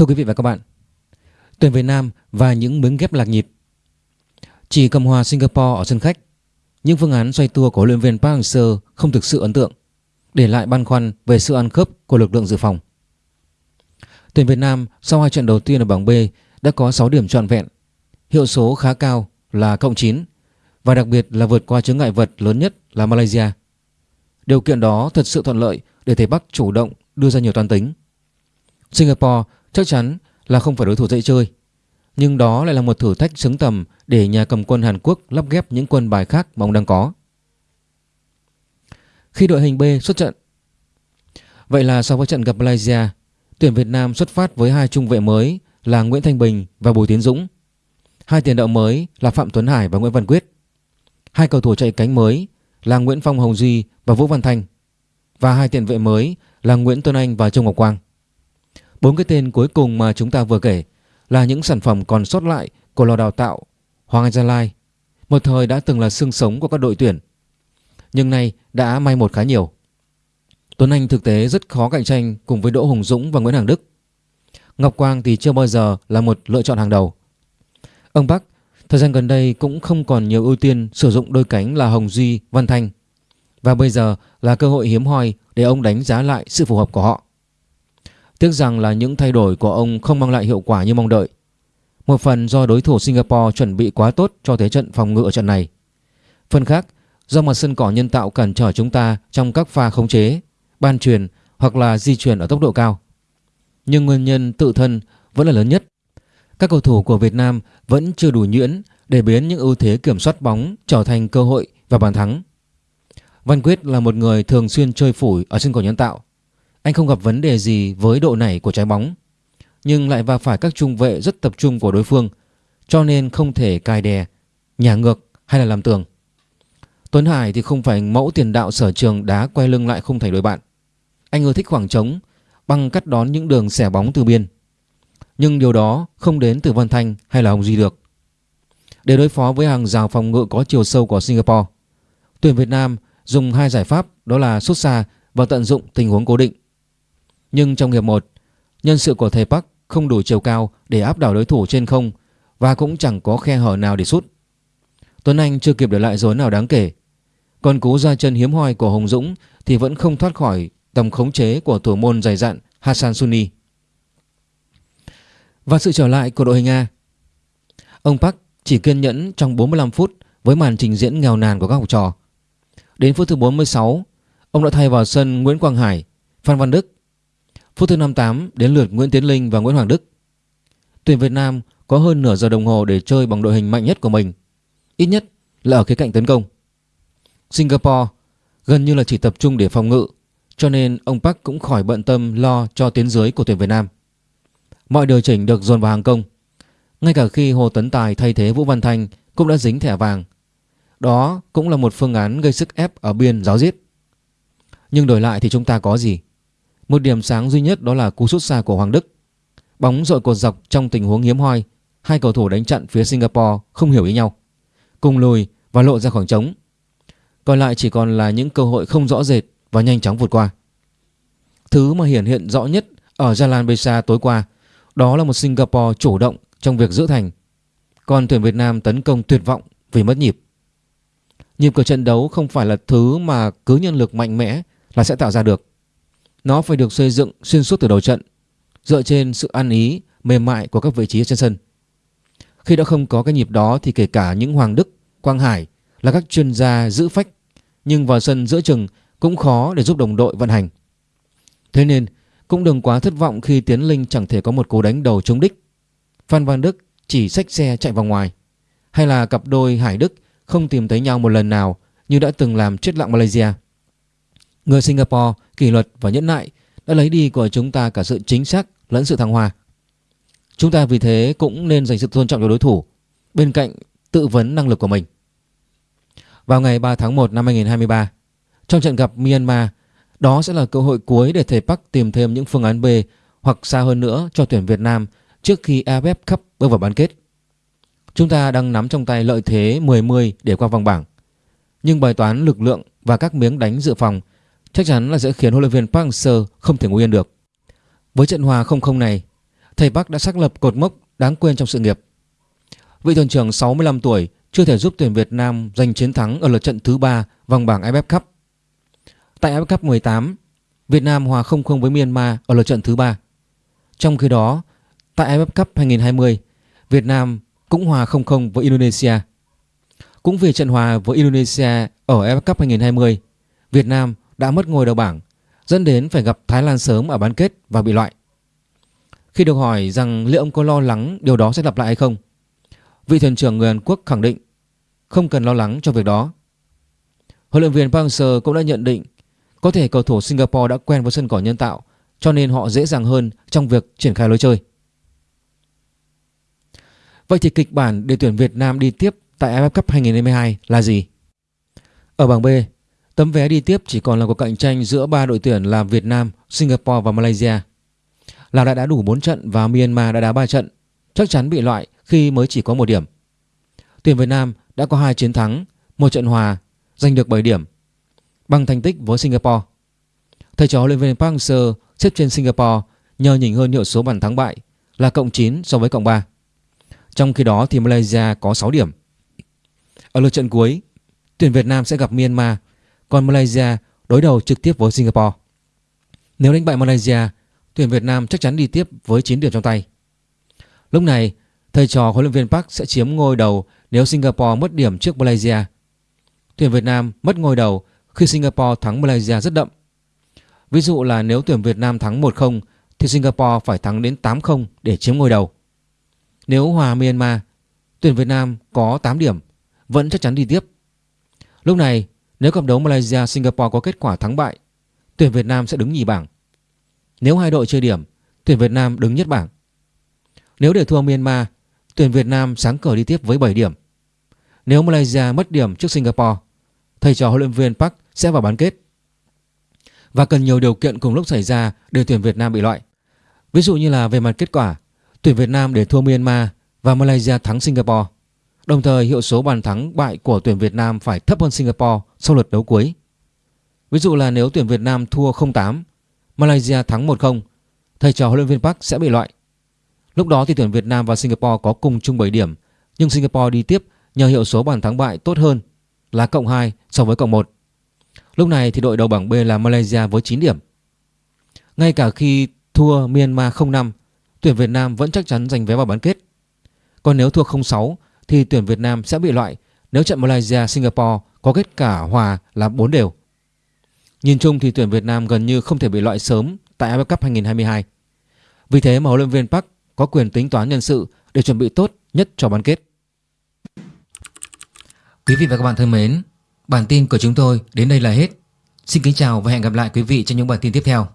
Thưa quý vị và các bạn, tuyển Việt Nam và những miếng ghép lạc nhịp. Chỉ cầm hòa Singapore ở sân khách, những phương án xoay tua của huấn luyện viên Park Hang-seo không thực sự ấn tượng, để lại băn khoăn về sự ăn khớp của lực lượng dự phòng. Tuyển Việt Nam sau hai trận đầu tiên ở bảng B đã có 6 điểm trọn vẹn, hiệu số khá cao là cộng 9 và đặc biệt là vượt qua chướng ngại vật lớn nhất là Malaysia. Điều kiện đó thật sự thuận lợi để thầy Bắc chủ động đưa ra nhiều toán tính. Singapore chắc chắn là không phải đối thủ dễ chơi, nhưng đó lại là một thử thách xứng tầm để nhà cầm quân Hàn Quốc lắp ghép những quân bài khác mà ông đang có. Khi đội hình B xuất trận Vậy là sau với trận gặp Malaysia, tuyển Việt Nam xuất phát với hai trung vệ mới là Nguyễn Thanh Bình và Bùi Tiến Dũng. Hai tiền đạo mới là Phạm Tuấn Hải và Nguyễn Văn Quyết. Hai cầu thủ chạy cánh mới là Nguyễn Phong Hồng Duy và Vũ Văn Thanh. Và hai tiền vệ mới là Nguyễn Tuấn Anh và Châu Ngọc Quang. Bốn cái tên cuối cùng mà chúng ta vừa kể là những sản phẩm còn sót lại của lò đào tạo Hoàng Anh Gia Lai, một thời đã từng là xương sống của các đội tuyển. Nhưng nay đã may một khá nhiều. Tuấn Anh thực tế rất khó cạnh tranh cùng với Đỗ Hùng Dũng và Nguyễn Hằng Đức. Ngọc Quang thì chưa bao giờ là một lựa chọn hàng đầu. Ông Bắc thời gian gần đây cũng không còn nhiều ưu tiên sử dụng đôi cánh là Hồng Duy, Văn Thanh. Và bây giờ là cơ hội hiếm hoi để ông đánh giá lại sự phù hợp của họ. Tiếc rằng là những thay đổi của ông không mang lại hiệu quả như mong đợi. Một phần do đối thủ Singapore chuẩn bị quá tốt cho thế trận phòng ngự ở trận này. Phần khác do mặt sân cỏ nhân tạo cản trở chúng ta trong các pha khống chế, ban truyền hoặc là di chuyển ở tốc độ cao. Nhưng nguyên nhân tự thân vẫn là lớn nhất. Các cầu thủ của Việt Nam vẫn chưa đủ nhuyễn để biến những ưu thế kiểm soát bóng trở thành cơ hội và bàn thắng. Văn Quyết là một người thường xuyên chơi phủi ở sân cỏ nhân tạo. Anh không gặp vấn đề gì với độ nảy của trái bóng Nhưng lại va phải các trung vệ rất tập trung của đối phương Cho nên không thể cài đè, nhả ngược hay là làm tường. Tuấn Hải thì không phải mẫu tiền đạo sở trường đá quay lưng lại không thành đối bạn. Anh ưa thích khoảng trống Bằng cắt đón những đường xẻ bóng từ biên. Nhưng điều đó không đến từ Văn Thanh hay là Hồng Duy được. Để đối phó với hàng rào phòng ngự có chiều sâu của Singapore Tuyển Việt Nam dùng hai giải pháp đó là xuất xa và tận dụng tình huống cố định nhưng trong hiệp 1, nhân sự của thầy Park không đủ chiều cao để áp đảo đối thủ trên không và cũng chẳng có khe hở nào để sút. Tuấn Anh chưa kịp để lại dấu nào đáng kể. Còn cú ra chân hiếm hoi của Hồng Dũng thì vẫn không thoát khỏi tầm khống chế của thủ môn dày dặn Hassan Sunni. Và sự trở lại của đội hình A. Ông Park chỉ kiên nhẫn trong 45 phút với màn trình diễn nghèo nàn của các học trò. Đến phút thứ 46, ông đã thay vào sân Nguyễn Quang Hải, Phan Văn Đức Phút thứ 58 đến lượt Nguyễn Tiến Linh và Nguyễn Hoàng Đức. Tuyển Việt Nam có hơn nửa giờ đồng hồ để chơi bằng đội hình mạnh nhất của mình. Ít nhất là ở khía cạnh tấn công. Singapore gần như là chỉ tập trung để phòng ngự, cho nên ông Park cũng khỏi bận tâm lo cho tiến dưới của tuyển Việt Nam. Mọi điều chỉnh được dồn vào hàng công. Ngay cả khi Hồ Tấn Tài thay thế Vũ Văn Thanh cũng đã dính thẻ vàng. Đó cũng là một phương án gây sức ép ở biên giáo giết. Nhưng đổi lại thì chúng ta có gì? Một điểm sáng duy nhất đó là cú sút xa của Hoàng Đức. Bóng dội cột dọc trong tình huống hiếm hoi, hai cầu thủ đánh chặn phía Singapore không hiểu ý nhau, cùng lùi và lộ ra khoảng trống. Còn lại chỉ còn là những cơ hội không rõ rệt và nhanh chóng vượt qua. Thứ mà hiển hiện rõ nhất ở Jalan Besa tối qua đó là một Singapore chủ động trong việc giữ thành. Còn tuyển Việt Nam tấn công tuyệt vọng vì mất nhịp. Nhịp của trận đấu không phải là thứ mà cứ nhân lực mạnh mẽ là sẽ tạo ra được. Nó phải được xây dựng xuyên suốt từ đầu trận, dựa trên sự ăn ý, mềm mại của các vị trí trên sân. Khi đã không có cái nhịp đó thì kể cả những Hoàng Đức, Quang Hải là các chuyên gia giữ phách, nhưng vào sân giữa chừng cũng khó để giúp đồng đội vận hành. Thế nên cũng đừng quá thất vọng khi Tiến Linh chẳng thể có một cú đánh đầu trúng đích. Phan Văn Đức chỉ xách xe chạy vào ngoài. Hay là cặp đôi Hải Đức không tìm thấy nhau một lần nào như đã từng làm chết lặng Malaysia. Người Singapore kỷ luật và nhẫn nại đã lấy đi của chúng ta cả sự chính xác lẫn sự thăng hoa. Chúng ta vì thế cũng nên dành sự tôn trọng cho đối thủ bên cạnh tự vấn năng lực của mình. Vào ngày 3 tháng 1 năm 2023, trong trận gặp Myanmar, đó sẽ là cơ hội cuối để thầy Park tìm thêm những phương án B hoặc xa hơn nữa cho tuyển Việt Nam trước khi AFF Cup bước vào bán kết. Chúng ta đang nắm trong tay lợi thế 10-10 để qua vòng bảng. Nhưng bài toán lực lượng và các miếng đánh dự phòng chắc chắn là sẽ khiến huấn luyện viên Park Hang-seo không thể ngồi yên được. Với trận hòa 0-0 này, thầy Park đã xác lập cột mốc đáng quên trong sự nghiệp. Vị thuyền trưởng 65 tuổi chưa thể giúp tuyển Việt Nam giành chiến thắng ở lượt trận thứ 3 vòng bảng AFF Cup. Tại AFF Cup 18, Việt Nam hòa 0-0 với Myanmar ở lượt trận thứ 3. Trong khi đó, tại AFF Cup 2020, Việt Nam cũng hòa 0-0 với Indonesia. Cũng vì trận hòa với Indonesia ở AFF Cup 2020, Việt Nam đã mất ngôi đầu bảng, dẫn đến phải gặp Thái Lan sớm ở bán kết và bị loại. Khi được hỏi rằng liệu ông có lo lắng điều đó sẽ lặp lại hay không, vị thuyền trưởng người Hàn Quốc khẳng định không cần lo lắng cho việc đó. Huấn luyện viên Park Hang-seo cũng đã nhận định có thể cầu thủ Singapore đã quen với sân cỏ nhân tạo cho nên họ dễ dàng hơn trong việc triển khai lối chơi. Vậy thì kịch bản để tuyển Việt Nam đi tiếp tại AFF Cup 2022 là gì? Ở bảng B, tấm vé đi tiếp chỉ còn là cuộc cạnh tranh giữa ba đội tuyển là Việt Nam, Singapore và Malaysia. Lào đã đá đủ 4 trận và Myanmar đã đá 3 trận, chắc chắn bị loại khi mới chỉ có một điểm. Tuyển Việt Nam đã có hai chiến thắng, một trận hòa, giành được 7 điểm, bằng thành tích với Singapore. Thầy trò huấn luyện viên Park Hang-seo xếp trên Singapore nhờ nhỉnh hơn hiệu số bàn thắng bại là cộng 9 so với cộng 3. Trong khi đó thì Malaysia có 6 điểm. Ở lượt trận cuối, tuyển Việt Nam sẽ gặp Myanmar, còn Malaysia đối đầu trực tiếp với Singapore. Nếu đánh bại Malaysia, tuyển Việt Nam chắc chắn đi tiếp với 9 điểm trong tay. Lúc này, thầy trò huấn luyện viên Park sẽ chiếm ngôi đầu nếu Singapore mất điểm trước Malaysia. Tuyển Việt Nam mất ngôi đầu khi Singapore thắng Malaysia rất đậm. Ví dụ là nếu tuyển Việt Nam thắng 1-0 thì Singapore phải thắng đến 8-0 để chiếm ngôi đầu. Nếu hòa Myanmar, tuyển Việt Nam có 8 điểm, vẫn chắc chắn đi tiếp. Lúc này, nếu cặp đấu Malaysia-Singapore có kết quả thắng bại, tuyển Việt Nam sẽ đứng nhì bảng. Nếu hai đội chơi điểm, tuyển Việt Nam đứng nhất bảng. Nếu để thua Myanmar, tuyển Việt Nam sáng cờ đi tiếp với 7 điểm. Nếu Malaysia mất điểm trước Singapore, thầy trò huấn luyện viên Park sẽ vào bán kết. Và cần nhiều điều kiện cùng lúc xảy ra để tuyển Việt Nam bị loại. Ví dụ như là về mặt kết quả, tuyển Việt Nam để thua Myanmar và Malaysia thắng Singapore. Đồng thời hiệu số bàn thắng bại của tuyển Việt Nam phải thấp hơn Singapore sau lượt đấu cuối. Ví dụ là nếu tuyển Việt Nam thua 0-8, Malaysia thắng 1-0, thầy trò huấn luyện viên Park sẽ bị loại. Lúc đó thì tuyển Việt Nam và Singapore có cùng chung 7 điểm, nhưng Singapore đi tiếp nhờ hiệu số bàn thắng bại tốt hơn là cộng 2 so với cộng 1. Lúc này thì đội đầu bảng B là Malaysia với 9 điểm. Ngay cả khi thua Myanmar 0-5, tuyển Việt Nam vẫn chắc chắn giành vé vào bán kết. Còn nếu thua 0-6 thì tuyển Việt Nam sẽ bị loại nếu trận Malaysia Singapore có kết quả hòa là 4 đều. Nhìn chung thì tuyển Việt Nam gần như không thể bị loại sớm tại AFF Cup 2022. Vì thế mà huấn luyện viên Park có quyền tính toán nhân sự để chuẩn bị tốt nhất cho bán kết. Quý vị và các bạn thân mến, bản tin của chúng tôi đến đây là hết. Xin kính chào và hẹn gặp lại quý vị trong những bản tin tiếp theo.